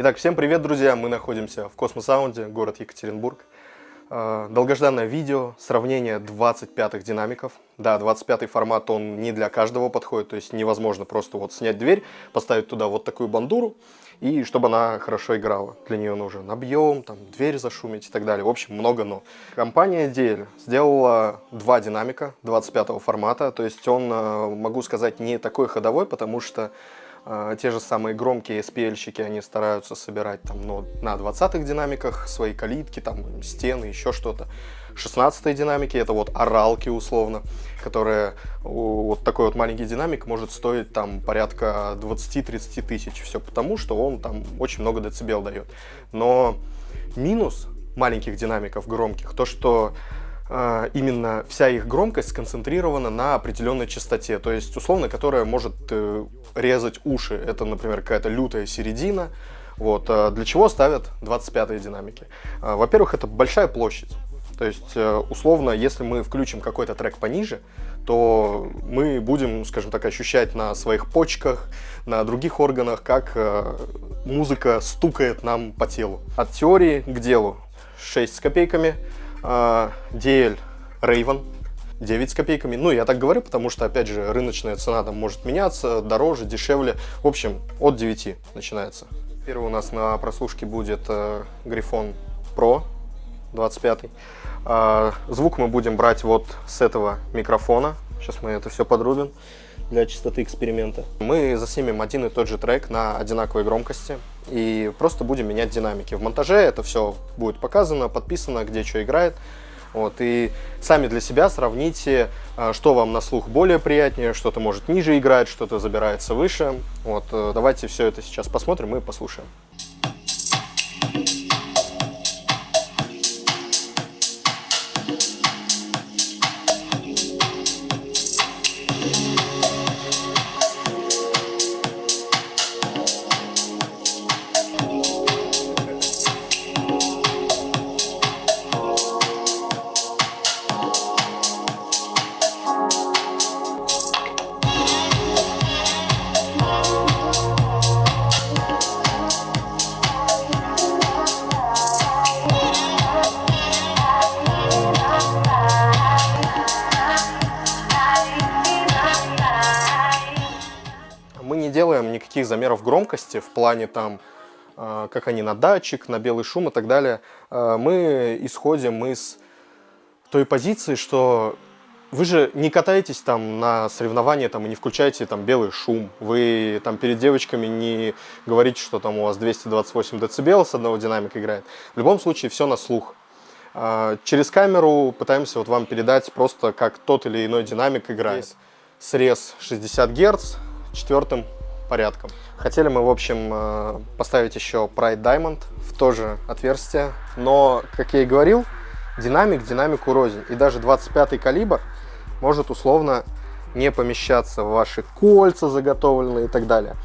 Итак, всем привет, друзья! Мы находимся в Космосаунде, город Екатеринбург. Э, долгожданное видео, сравнение 25-х динамиков. Да, 25-й формат, он не для каждого подходит, то есть невозможно просто вот снять дверь, поставить туда вот такую бандуру, и чтобы она хорошо играла. Для нее нужен объем, там, дверь зашумить и так далее. В общем, много но. Компания DL сделала два динамика 25-го формата, то есть он, э, могу сказать, не такой ходовой, потому что те же самые громкие SPL-щики, они стараются собирать там, ну, на 20-х динамиках свои калитки, там, стены, еще что-то. 16 динамики, это вот оралки условно, которые, вот такой вот маленький динамик может стоить там порядка 20-30 тысяч, все потому, что он там очень много децибел дает. Но минус маленьких динамиков громких, то что именно вся их громкость сконцентрирована на определенной частоте, то есть условно, которая может э, резать уши. Это, например, какая-то лютая середина. Вот. Э, для чего ставят 25-е динамики? Э, во-первых, это большая площадь. То есть, э, условно, если мы включим какой-то трек пониже, то мы будем, скажем так, ощущать на своих почках, на других органах, как э, музыка стукает нам по телу. От теории к делу. 6 с копейками, DL Raven 9 с копейками. Ну, я так говорю, потому что, опять же, рыночная цена там может меняться, дороже, дешевле. В общем, от 9 начинается. Первый у нас на прослушке будет Грифон Pro 25. А, звук мы будем брать вот с этого микрофона. Сейчас мы это все подрубим для чистоты эксперимента. Мы заснимем один и тот же трек на одинаковой громкости и просто будем менять динамики. В монтаже это все будет показано, подписано, где что играет. Вот, и сами для себя сравните, а, что вам на слух более приятнее, что-то может ниже играть, что-то забирается выше. Вот, э, давайте все это сейчас посмотрим и послушаем. Делаем никаких замеров громкости в плане там, э, как они на датчик, на белый шум и так далее. Э, мы исходим из той позиции, что вы же не катаетесь там на соревнования там, и не включаете там белый шум. Вы там перед девочками не говорите, что там у вас 228 дБ с одного динамика играет. В любом случае все на слух. Э, через камеру пытаемся вот вам передать просто, как тот или иной динамик играет. Срез 60 Гц четвертым порядком. Хотели мы, в общем, э, поставить еще Pride Diamond в то же отверстие, но, как я и говорил, динамик динамику рознь. И даже 25 калибр может условно не помещаться в ваши кольца заготовленные и так далее.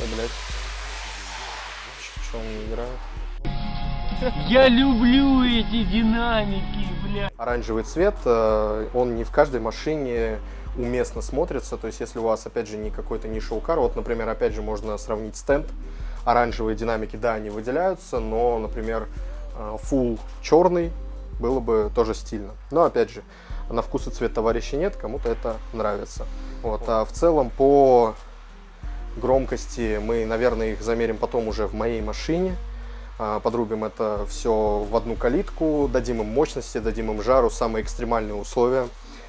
Ой, блядь. Что он не играет? Я люблю эти динамики, бля. Оранжевый цвет, э, он не в каждой машине уместно смотрится. То есть, если у вас, опять же, не какой-то не шоу-кар, вот, например, опять же, можно сравнить стенд. Оранжевые динамики, да, они выделяются, но, например, э, full черный было бы тоже стильно. Но, опять же, на вкус и цвет товарища нет, кому-то это нравится. Вот. А в целом по громкости мы, наверное, их замерим потом уже в моей машине. А, подрубим это все в одну калитку, дадим им мощности, дадим им жару, самые экстремальные условия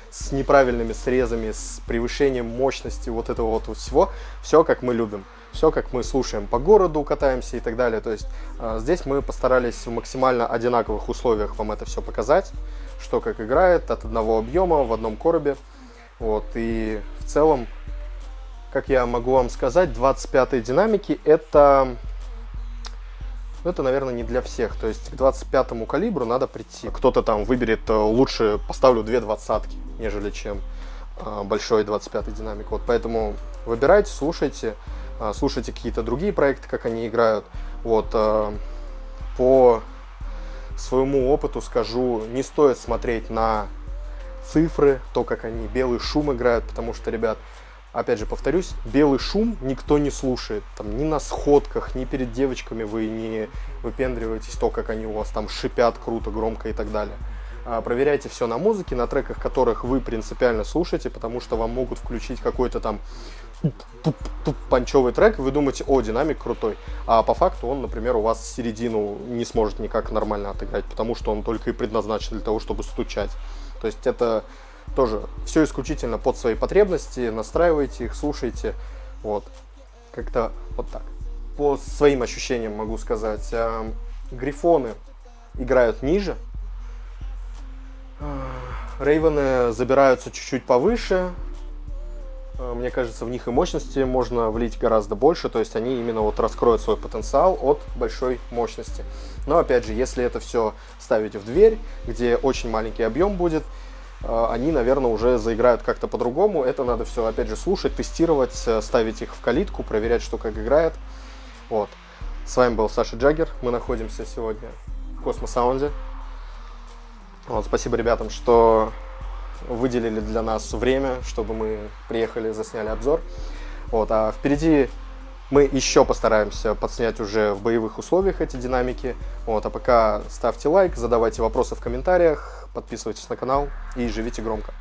с неправильными срезами, с превышением мощности вот этого вот всего, все как мы любим, все как мы слушаем по городу, катаемся и так далее. То есть а, здесь мы постарались в максимально одинаковых условиях вам это все показать, что как играет от одного объема в одном коробе. Вот, и в целом, как я могу вам сказать, 25 динамики это но это, наверное, не для всех. То есть к 25-му калибру надо прийти. Кто-то там выберет, э, лучше поставлю две двадцатки, нежели чем э, большой 25-й динамик. Вот поэтому выбирайте, слушайте, э, слушайте какие-то другие проекты, как они играют. Вот по своему опыту скажу, не стоит смотреть на цифры, то, как они белый шум играют, потому что, ребят, опять же повторюсь, белый шум никто не слушает. Там ни на сходках, ни перед девочками вы не выпендриваетесь, то, как они у вас там шипят круто, громко и так далее. А, проверяйте все на музыке, на треках, которых вы принципиально слушаете, потому что вам могут включить какой-то там панчевый трек, вы думаете, о, динамик крутой. А по факту он, например, у вас середину не сможет никак нормально отыграть, потому что он только и предназначен для того, чтобы стучать. То есть это тоже все исключительно под свои потребности, настраивайте их, слушайте, вот, как-то вот так. По своим ощущениям могу сказать, э, грифоны играют ниже, Рейвены забираются чуть-чуть повыше, Э, мне кажется, в них и мощности можно влить гораздо больше, то есть они именно вот раскроют свой потенциал от большой мощности. Но опять же, если это все ставить в дверь, где очень маленький объем будет, э, они, наверное, уже заиграют как-то по-другому. Это надо все, опять же, слушать, тестировать, э, ставить их в калитку, проверять, что как играет. Вот. С вами был Саша Джаггер. Мы находимся сегодня в Космосаунде. Вот, спасибо ребятам, что выделили для нас время, чтобы мы приехали, засняли обзор. Вот, а впереди мы еще постараемся подснять уже в боевых условиях эти динамики. Вот, а пока ставьте лайк, задавайте вопросы в комментариях, подписывайтесь на канал и живите громко.